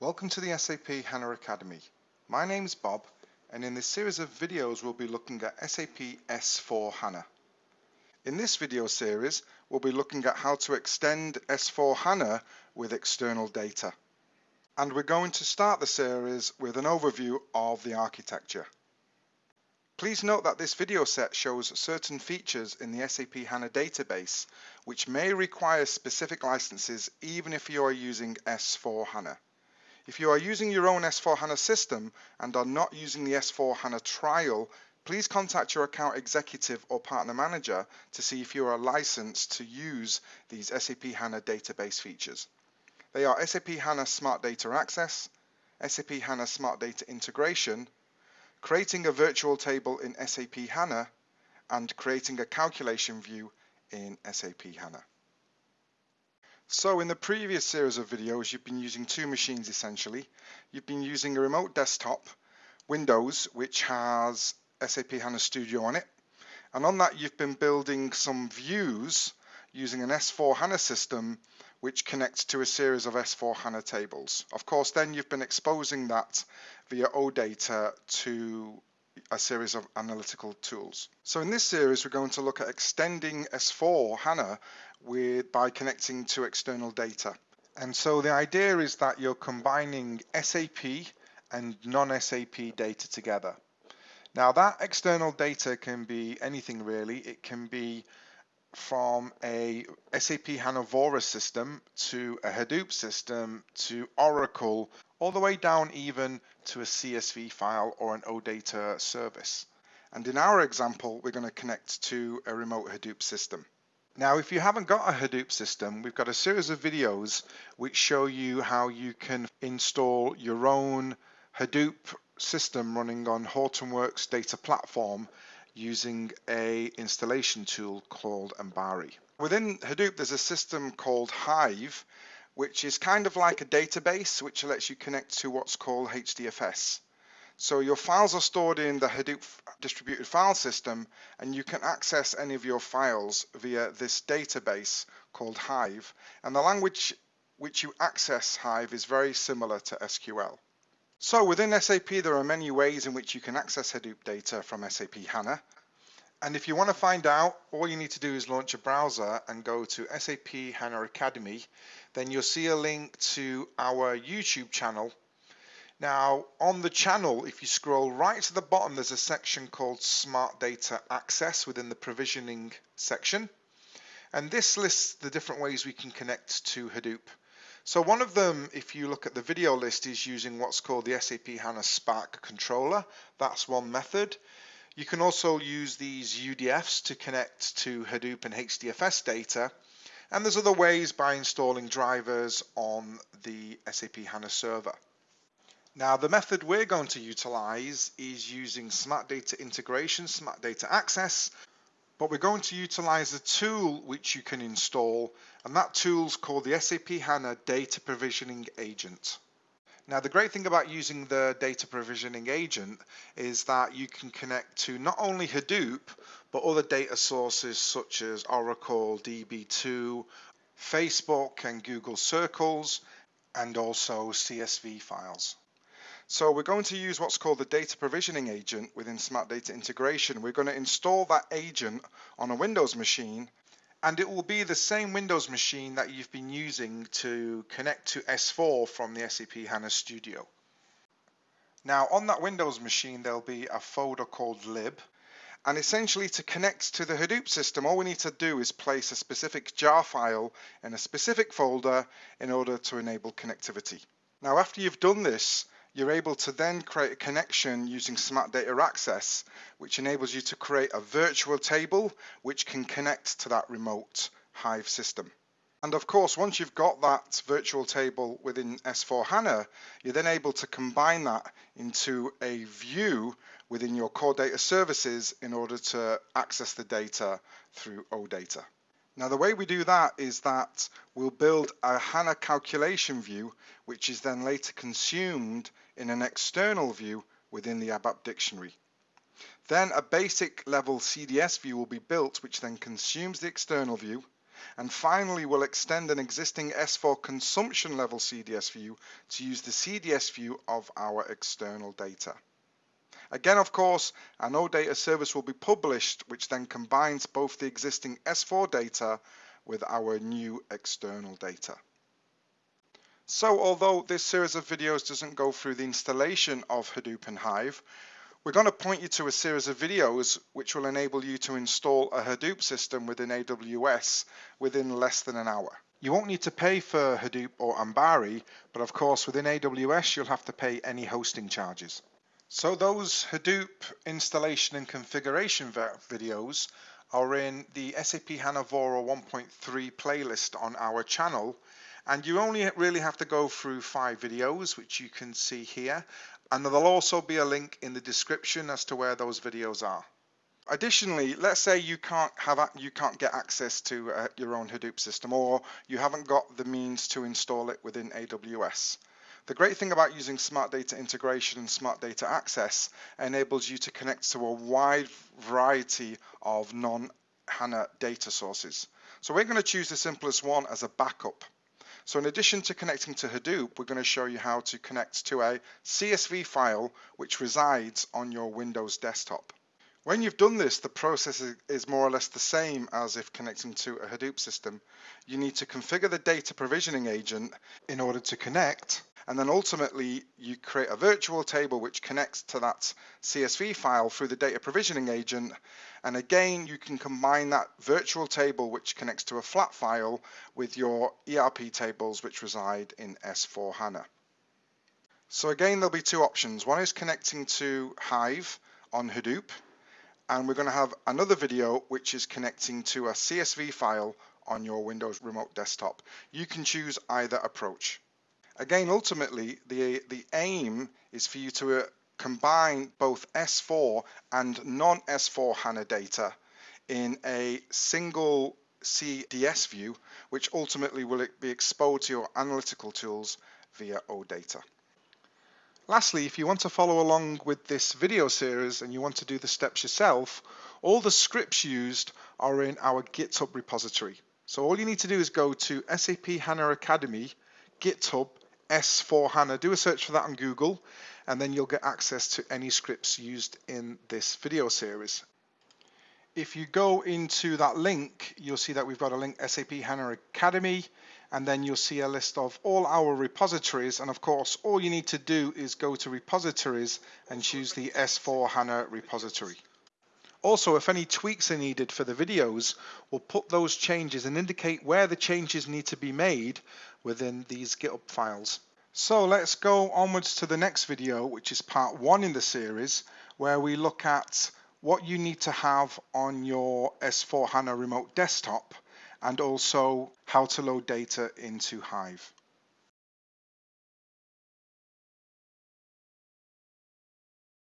Welcome to the SAP HANA Academy. My name is Bob and in this series of videos we'll be looking at SAP S4 HANA. In this video series we'll be looking at how to extend S4 HANA with external data. And we're going to start the series with an overview of the architecture. Please note that this video set shows certain features in the SAP HANA database which may require specific licenses even if you are using S4 HANA. If you are using your own S4 HANA system and are not using the S4 HANA trial, please contact your account executive or partner manager to see if you are licensed to use these SAP HANA database features. They are SAP HANA Smart Data Access, SAP HANA Smart Data Integration, creating a virtual table in SAP HANA, and creating a calculation view in SAP HANA. So in the previous series of videos, you've been using two machines essentially. You've been using a remote desktop, Windows, which has SAP HANA Studio on it. And on that, you've been building some views using an S4 HANA system which connects to a series of S4 HANA tables. Of course, then you've been exposing that via OData to a series of analytical tools. So in this series, we're going to look at extending S4 HANA with, by connecting to external data. And so the idea is that you're combining SAP and non-SAP data together. Now that external data can be anything really. It can be from a SAP HANA Vora system to a Hadoop system to Oracle, all the way down even to a CSV file or an OData service. And in our example, we're going to connect to a remote Hadoop system. Now, if you haven't got a Hadoop system, we've got a series of videos which show you how you can install your own Hadoop system running on Hortonworks data platform using a installation tool called Ambari. Within Hadoop, there's a system called Hive, which is kind of like a database which lets you connect to what's called HDFS. So your files are stored in the Hadoop distributed file system and you can access any of your files via this database called Hive. And the language which you access Hive is very similar to SQL. So within SAP, there are many ways in which you can access Hadoop data from SAP HANA. And if you want to find out, all you need to do is launch a browser and go to SAP HANA Academy. Then you'll see a link to our YouTube channel. Now, on the channel, if you scroll right to the bottom, there's a section called Smart Data Access within the provisioning section. And this lists the different ways we can connect to Hadoop. So one of them, if you look at the video list, is using what's called the SAP HANA Spark controller. That's one method. You can also use these UDFs to connect to Hadoop and HDFS data. And there's other ways by installing drivers on the SAP HANA server. Now the method we're going to utilize is using Smart Data Integration, Smart Data Access, but we're going to utilize a tool which you can install and that tool is called the SAP HANA Data Provisioning Agent. Now the great thing about using the data provisioning agent is that you can connect to not only Hadoop but other data sources such as Oracle, DB2, Facebook and Google Circles and also CSV files. So we're going to use what's called the data provisioning agent within Smart Data Integration. We're going to install that agent on a Windows machine and it will be the same Windows machine that you've been using to connect to S4 from the SAP HANA Studio. Now on that Windows machine there'll be a folder called lib and essentially to connect to the Hadoop system all we need to do is place a specific jar file in a specific folder in order to enable connectivity. Now after you've done this you're able to then create a connection using Smart Data Access, which enables you to create a virtual table which can connect to that remote Hive system. And of course, once you've got that virtual table within S4 HANA, you're then able to combine that into a view within your core data services in order to access the data through OData. Now the way we do that is that we'll build a HANA calculation view which is then later consumed in an external view within the ABAP dictionary. Then a basic level CDS view will be built which then consumes the external view And finally, we'll extend an existing S4 consumption level CDS view to use the CDS view of our external data. Again, of course, an OData service will be published, which then combines both the existing S4 data with our new external data. So although this series of videos doesn't go through the installation of Hadoop and Hive, we're going to point you to a series of videos which will enable you to install a Hadoop system within AWS within less than an hour. You won't need to pay for Hadoop or Ambari, but of course within AWS you'll have to pay any hosting charges. So those Hadoop installation and configuration videos are in the SAP HANA Vora 1.3 playlist on our channel and you only really have to go through five videos which you can see here and there'll also be a link in the description as to where those videos are. Additionally, let's say you can't have you can't get access to uh, your own Hadoop system or you haven't got the means to install it within AWS. The great thing about using Smart Data Integration and Smart Data Access enables you to connect to a wide variety of non-HANA data sources. So we're going to choose the simplest one as a backup. So in addition to connecting to Hadoop, we're going to show you how to connect to a CSV file which resides on your Windows desktop. When you've done this, the process is more or less the same as if connecting to a Hadoop system. You need to configure the data provisioning agent in order to connect and then ultimately you create a virtual table which connects to that CSV file through the data provisioning agent and again you can combine that virtual table which connects to a flat file with your ERP tables which reside in S4 HANA. So again there'll be two options. One is connecting to Hive on Hadoop and we're going to have another video which is connecting to a CSV file on your Windows Remote Desktop. You can choose either approach. Again, ultimately, the, the aim is for you to uh, combine both S4 and non-S4 HANA data in a single CDS view, which ultimately will be exposed to your analytical tools via OData. Lastly, if you want to follow along with this video series and you want to do the steps yourself, all the scripts used are in our GitHub repository. So all you need to do is go to SAP HANA Academy, GitHub, S4 HANA. Do a search for that on Google and then you'll get access to any scripts used in this video series. If you go into that link, you'll see that we've got a link SAP HANA Academy and then you'll see a list of all our repositories and of course all you need to do is go to repositories and choose the S4 HANA repository. Also, if any tweaks are needed for the videos, we'll put those changes and indicate where the changes need to be made within these GitHub files. So let's go onwards to the next video, which is part one in the series, where we look at what you need to have on your S4 HANA remote desktop and also how to load data into Hive.